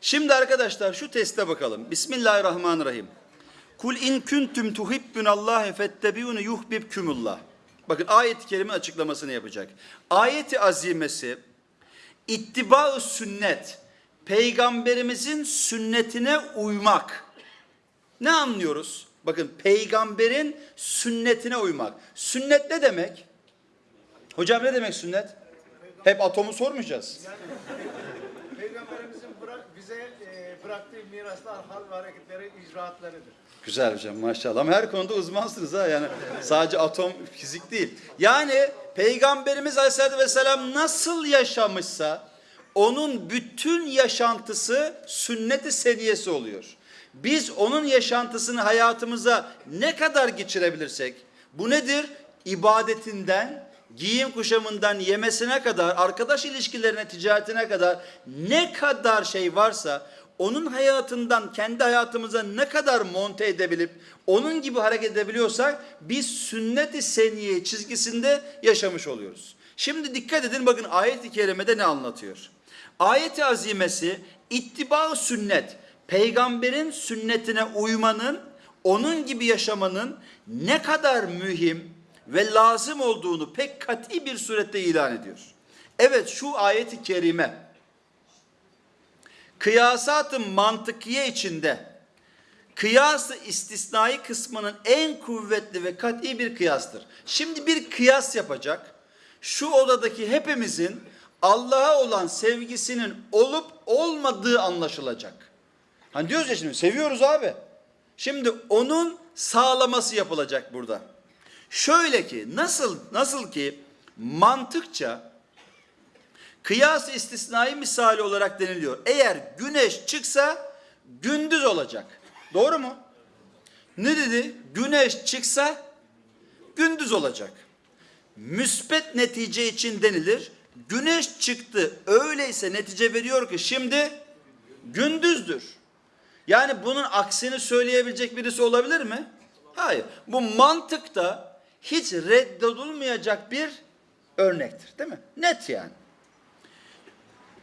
Şimdi arkadaşlar şu teste bakalım. Bismillahirrahmanirrahim. Kul in kuntum tuhibbunallâhe fettebi'uni yuhbibkumullah. Bakın ayet-i kerime açıklamasını yapacak. Ayeti azimesi ittiba sünnet, peygamberimizin sünnetine uymak. Ne anlıyoruz? Bakın peygamberin sünnetine uymak. Sünnet ne demek? Hocam ne demek sünnet? Hep atomu sormayacağız. Peygamberimizin bırak, bize e, bıraktığı miraslar, hal ve hareketleri, icraatlarıdır. Güzel hocam maşallah. Ama her konuda uzmansınız ha yani. Sadece atom fizik değil. Yani Peygamberimiz Aleyhisselatü Vesselam nasıl yaşamışsa onun bütün yaşantısı sünnet-i seniyesi oluyor. Biz onun yaşantısını hayatımıza ne kadar geçirebilirsek bu nedir? İbadetinden, giyim kuşamından yemesine kadar, arkadaş ilişkilerine, ticaretine kadar ne kadar şey varsa onun hayatından kendi hayatımıza ne kadar monte edebilip onun gibi hareket edebiliyorsak biz sünnet-i seniye çizgisinde yaşamış oluyoruz. Şimdi dikkat edin bakın ayet-i kerimede ne anlatıyor? Ayet-i azimesi ittiba sünnet, peygamberin sünnetine uymanın, onun gibi yaşamanın ne kadar mühim ve lazım olduğunu pek kat'i bir surette ilan ediyor. Evet şu ayet-i kerime kıyasat-ı mantıkiye içinde kıyas-ı istisnai kısmının en kuvvetli ve kat'i bir kıyastır. Şimdi bir kıyas yapacak. Şu odadaki hepimizin Allah'a olan sevgisinin olup olmadığı anlaşılacak. Hani diyoruz ya şimdi seviyoruz abi. Şimdi onun sağlaması yapılacak burada. Şöyle ki nasıl nasıl ki mantıkça kıyas istisnai misali olarak deniliyor. Eğer güneş çıksa gündüz olacak. Doğru mu? Ne dedi? Güneş çıksa gündüz olacak. Müspet netice için denilir. Güneş çıktı. Öyleyse netice veriyor ki şimdi gündüzdür. Yani bunun aksini söyleyebilecek birisi olabilir mi? Hayır. Bu mantıkta hiç reddedilmeyecek bir örnektir. Değil mi? Net yani.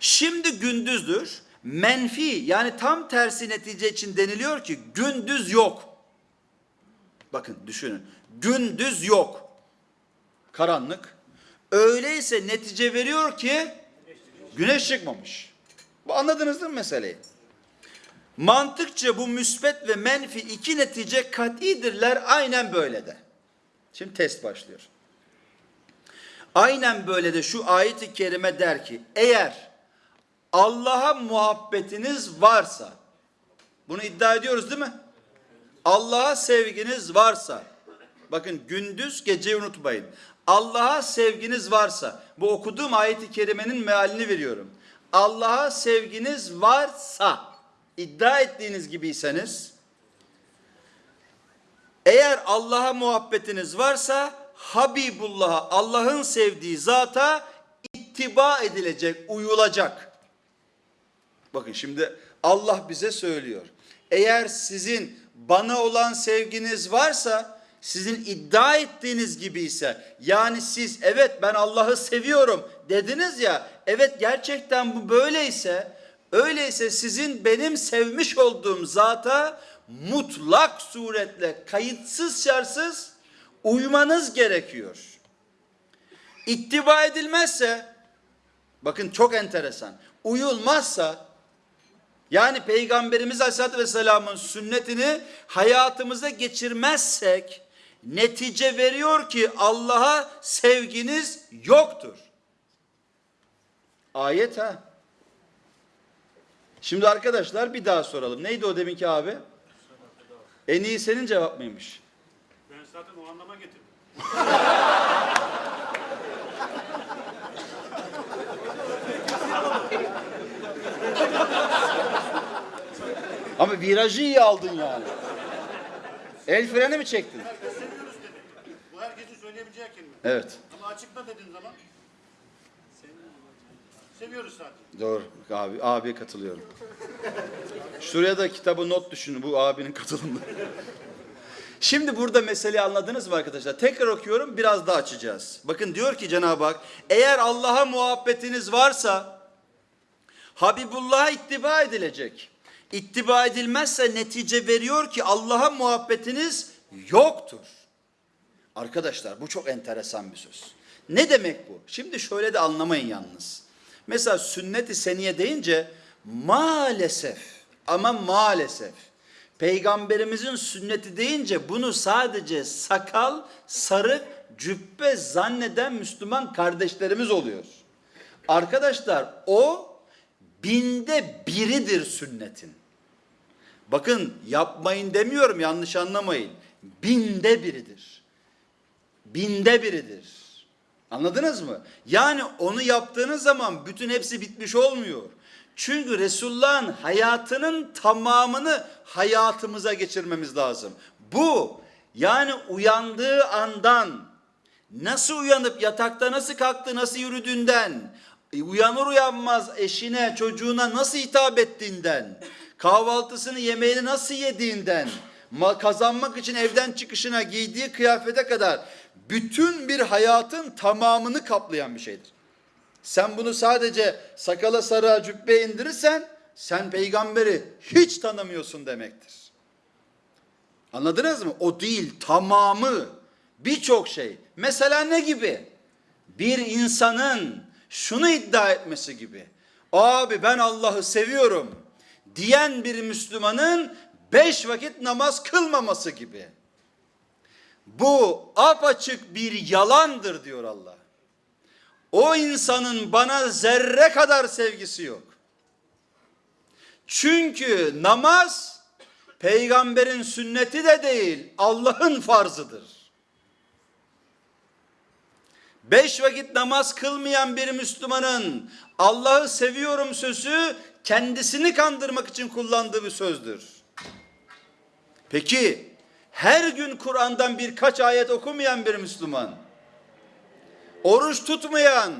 Şimdi gündüzdür. Menfi yani tam tersi netice için deniliyor ki gündüz yok. Bakın düşünün. Gündüz yok. Karanlık. Öyleyse netice veriyor ki güneş çıkmamış. Bu anladınız değil mi meseleyi? Mantıkça bu müsbet ve menfi iki netice kat'idirler aynen böyle de. Şimdi test başlıyor. Aynen böyle de şu ayet-i kerime der ki eğer Allah'a muhabbetiniz varsa bunu iddia ediyoruz değil mi? Allah'a sevginiz varsa bakın gündüz geceyi unutmayın. Allah'a sevginiz varsa bu okuduğum ayet-i kerimenin mealini veriyorum. Allah'a sevginiz varsa iddia ettiğiniz gibiyseniz eğer Allah'a muhabbetiniz varsa Habibullah'a Allah'ın sevdiği zata ittiba edilecek, uyulacak. Bakın şimdi Allah bize söylüyor. Eğer sizin bana olan sevginiz varsa sizin iddia ettiğiniz gibi ise yani siz evet ben Allah'ı seviyorum dediniz ya evet gerçekten bu böyleyse öyleyse sizin benim sevmiş olduğum zata mutlak suretle kayıtsız şartsız uymanız gerekiyor. İttiba edilmezse bakın çok enteresan uyulmazsa yani Peygamberimiz Aleyhisselatü Vesselam'ın sünnetini hayatımıza geçirmezsek netice veriyor ki Allah'a sevginiz yoktur. Ayet ha. Şimdi arkadaşlar bir daha soralım. Neydi o deminki abi? En iyi senin cevap mıymış? Ben zaten o anlama getirdim. Ama virajı iyi aldın yani. El freni mi çektin? Seviyoruz dedim. Bu herkesin söyleyebileceği kelime. Evet. Ama açıkla dediğin zaman seviyoruz sadece. Doğru. Abi, abiye katılıyorum. Şuraya da kitabı not düşünün bu abinin katılımı. Şimdi burada meseleyi anladınız mı arkadaşlar? Tekrar okuyorum biraz daha açacağız. Bakın diyor ki Cenab-ı Hak eğer Allah'a muhabbetiniz varsa Habibullah'a ittiba edilecek. İttiba edilmezse netice veriyor ki Allah'a muhabbetiniz yoktur. Arkadaşlar bu çok enteresan bir söz. Ne demek bu? Şimdi şöyle de anlamayın yalnız. Mesela sünnet-i seniye deyince maalesef ama maalesef peygamberimizin sünneti deyince bunu sadece sakal, sarık, cübbe zanneden Müslüman kardeşlerimiz oluyor. Arkadaşlar o binde biridir sünnetin. Bakın yapmayın demiyorum yanlış anlamayın. Binde biridir. Binde biridir. Anladınız mı? Yani onu yaptığınız zaman bütün hepsi bitmiş olmuyor. Çünkü Resulullah'ın hayatının tamamını hayatımıza geçirmemiz lazım. Bu yani uyandığı andan nasıl uyanıp yatakta nasıl kalktı, nasıl yürüdüğünden, e, uyanır uyanmaz eşine, çocuğuna nasıl hitap ettiğinden, kahvaltısını, yemeğini nasıl yediğinden, ma- kazanmak için evden çıkışına giydiği kıyafete kadar bütün bir hayatın tamamını kaplayan bir şeydir. Sen bunu sadece sakala sarığa cübbeye indirirsen sen peygamberi hiç tanımıyorsun demektir. Anladınız mı? O değil tamamı birçok şey. Mesela ne gibi? Bir insanın şunu iddia etmesi gibi. Abi ben Allah'ı seviyorum diyen bir Müslümanın beş vakit namaz kılmaması gibi. Bu apaçık bir yalandır diyor Allah. O insanın bana zerre kadar sevgisi yok. Çünkü namaz peygamberin sünneti de değil, Allah'ın farzıdır. Beş vakit namaz kılmayan bir Müslümanın Allah'ı seviyorum sözü kendisini kandırmak için kullandığı bir sözdür. Peki her gün Kur'an'dan birkaç ayet okumayan bir Müslüman, oruç tutmayan,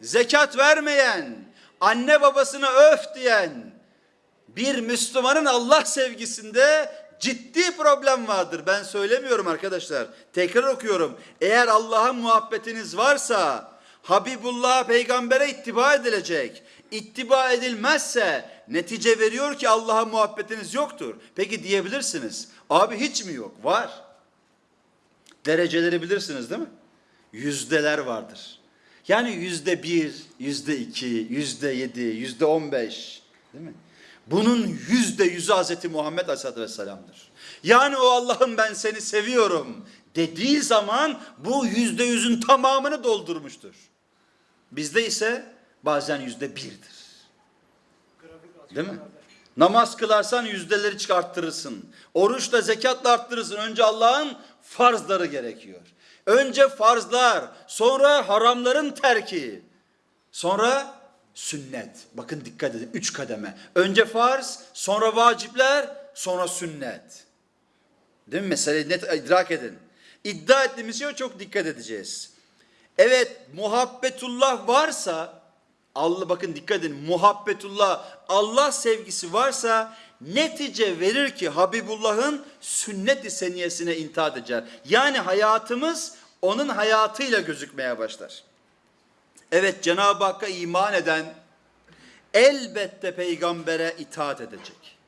zekat vermeyen, anne babasına öf diyen bir Müslümanın Allah sevgisinde ciddi problem vardır. Ben söylemiyorum arkadaşlar. Tekrar okuyorum. Eğer Allah'a muhabbetiniz varsa Habibullah'a peygambere ittiba edilecek. İttiba edilmezse netice veriyor ki Allah'a muhabbetiniz yoktur. Peki diyebilirsiniz. Abi hiç mi yok? Var. Dereceleri bilirsiniz değil mi? Yüzdeler vardır. Yani yüzde bir, yüzde iki, yüzde yedi, yüzde on beş. Değil mi? Bunun yüzde yüzü Hazreti Muhammed Aleyhisselatü Vesselam'dır. Yani o Allah'ım ben seni seviyorum dediği zaman bu yüzde yüzün tamamını doldurmuştur. Bizde ise bazen yüzde birdir. Değil mi? Namaz kılarsan yüzdeleri çıkarttırırsın. Oruçla zekatla arttırırsın. Önce Allah'ın farzları gerekiyor. Önce farzlar, sonra haramların terki. Sonra sünnet. Bakın dikkat edin. Üç kademe. Önce farz, sonra vacipler, sonra sünnet. Değil mi? Meseleyi net idrak edin. İddia ettiğimiz şeye çok dikkat edeceğiz. Evet muhabbetullah varsa Allah bakın dikkat edin muhabbetullah Allah sevgisi varsa netice verir ki Habibullah'ın sünnet-i seniyesine intaat eder. Yani hayatımız onun hayatıyla gözükmeye başlar. Evet Cenab-ı Hakk'a iman eden elbette peygambere itaat edecek.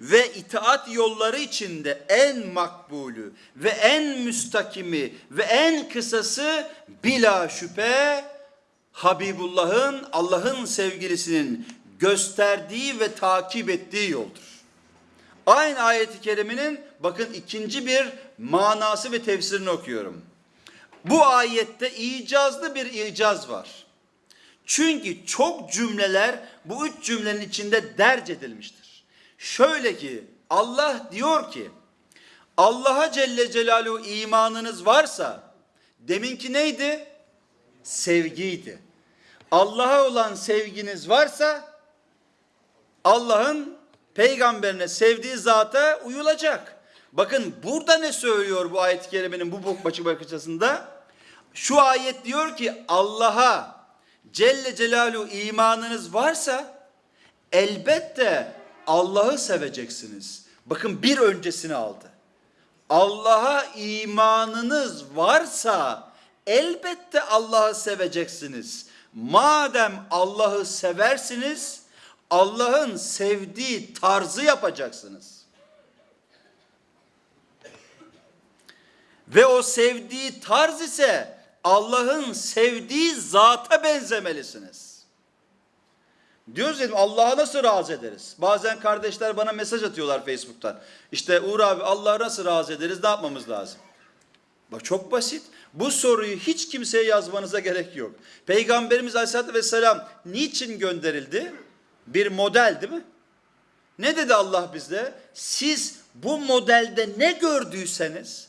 Ve itaat yolları içinde en makbulü ve en müstakimi ve en kısası bila şüphe Habibullah'ın Allah'ın sevgilisinin gösterdiği ve takip ettiği yoldur. Aynı ayeti kerimenin bakın ikinci bir manası ve tefsirini okuyorum. Bu ayette icazlı bir icaz var. Çünkü çok cümleler bu üç cümlenin içinde derc edilmiştir. Şöyle ki Allah diyor ki Allah'a Celle Celaluhu imanınız varsa deminki neydi? Sevgiydi. Allah'a olan sevginiz varsa Allah'ın peygamberine sevdiği zata uyulacak. Bakın burada ne söylüyor bu ayet-i kerimenin bu başı bakışasında? Şu ayet diyor ki Allah'a Celle Celaluhu imanınız varsa elbette Allah'ı seveceksiniz. Bakın bir öncesini aldı. Allah'a imanınız varsa elbette Allah'ı seveceksiniz. Madem Allah'ı seversiniz Allah'ın sevdiği tarzı yapacaksınız. Ve o sevdiği tarz ise Allah'ın sevdiği zata benzemelisiniz. Diyoruz dedim Allah'a nasıl razı ederiz? Bazen kardeşler bana mesaj atıyorlar Facebook'tan. İşte Uğur abi Allah'a nasıl razı ederiz? Ne yapmamız lazım? Bak çok basit. Bu soruyu hiç kimseye yazmanıza gerek yok. Peygamberimiz Aleyhisselatü Vesselam niçin gönderildi? Bir model değil mi? Ne dedi Allah bize? Siz bu modelde ne gördüyseniz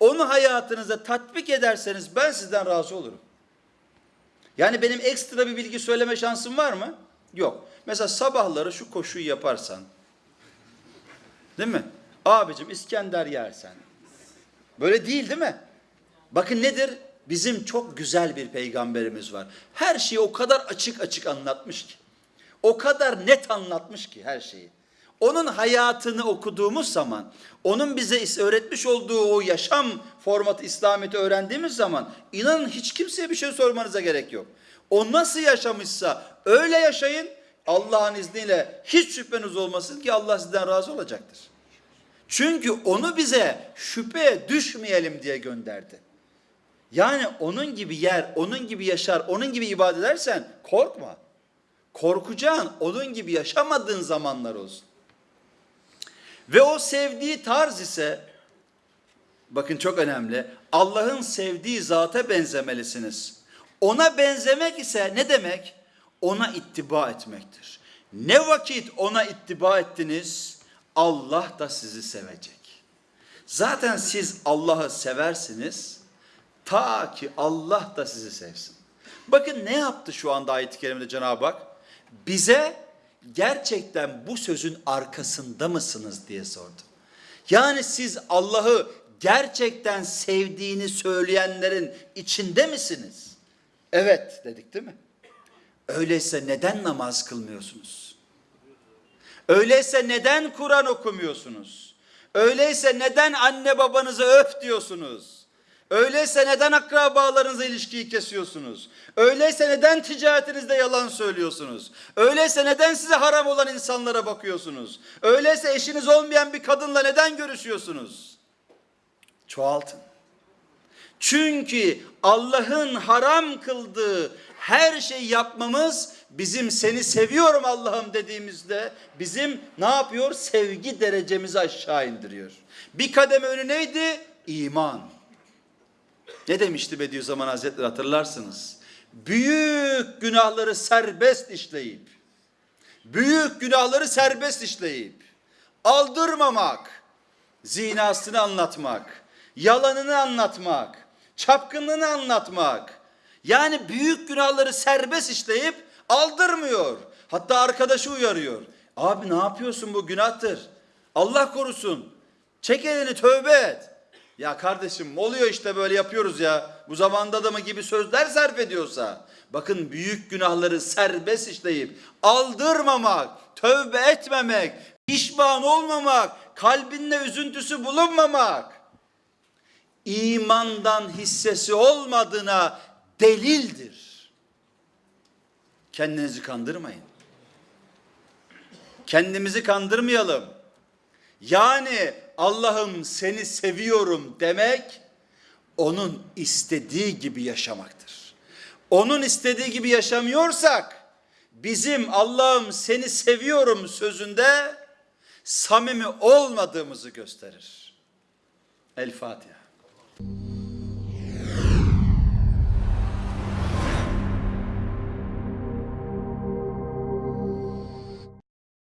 onu hayatınıza tatbik ederseniz ben sizden razı olurum. Yani benim ekstra bir bilgi söyleme şansım var mı? Yok. Mesela sabahları şu koşuyu yaparsan, değil mi? Abicim İskender yersen. Böyle değil değil mi? Bakın nedir? Bizim çok güzel bir peygamberimiz var. Her şeyi o kadar açık açık anlatmış ki. O kadar net anlatmış ki her şeyi. Onun hayatını okuduğumuz zaman, onun bize öğretmiş olduğu o yaşam formatı İslamiyet'i öğrendiğimiz zaman inanın hiç kimseye bir şey sormanıza gerek yok. O nasıl yaşamışsa öyle yaşayın. Allah'ın izniyle hiç şüpheniz olmasın ki Allah sizden razı olacaktır. Çünkü onu bize şüpheye düşmeyelim diye gönderdi. Yani onun gibi yer, onun gibi yaşar, onun gibi ibadet edersen korkma. Korkacağın onun gibi yaşamadığın zamanlar olsun. Ve o sevdiği tarz ise bakın çok önemli. Allah'ın sevdiği zata benzemelisiniz. Ona benzemek ise ne demek? Ona ittiba etmektir. Ne vakit ona ittiba ettiniz Allah da sizi sevecek. Zaten siz Allah'ı seversiniz ta ki Allah da sizi sevsin. Bakın ne yaptı şu anda ayet-i kerimede Cenab-ı Hak? Bize gerçekten bu sözün arkasında mısınız diye sordu. Yani siz Allah'ı gerçekten sevdiğini söyleyenlerin içinde misiniz? Evet dedik değil mi? Öyleyse neden namaz kılmıyorsunuz? Öyleyse neden Kur'an okumuyorsunuz? Öyleyse neden anne babanızı öf diyorsunuz? Öyleyse neden akrabalarınızla ilişkiyi kesiyorsunuz? Öyleyse neden ticaretinizde yalan söylüyorsunuz? Öyleyse neden size haram olan insanlara bakıyorsunuz? Öyleyse eşiniz olmayan bir kadınla neden görüşüyorsunuz? Çoğaltın. Çünkü Allah'ın haram kıldığı her şeyi yapmamız bizim seni seviyorum Allah'ım dediğimizde bizim ne yapıyor? Sevgi derecemizi aşağı indiriyor. Bir kademe önü neydi? İman. Ne demişti Bediüzzaman Hazretleri hatırlarsınız. Büyük günahları serbest işleyip, büyük günahları serbest işleyip, aldırmamak, zinasını anlatmak, yalanını anlatmak, çapkınlığını anlatmak. Yani büyük günahları serbest işleyip aldırmıyor. Hatta arkadaşı uyarıyor. Abi ne yapıyorsun bu günahtır. Allah korusun. Çek elini tövbe et. Ya kardeşim oluyor işte böyle yapıyoruz ya. Bu zamanda adamı gibi sözler sarf ediyorsa. Bakın büyük günahları serbest işleyip aldırmamak, tövbe etmemek, pişman olmamak, kalbinde üzüntüsü bulunmamak. imandan hissesi olmadığına delildir. Kendinizi kandırmayın. Kendimizi kandırmayalım. Yani Allah'ım seni seviyorum demek onun istediği gibi yaşamaktır. Onun istediği gibi yaşamıyorsak bizim Allah'ım seni seviyorum sözünde samimi olmadığımızı gösterir. El Fatiha.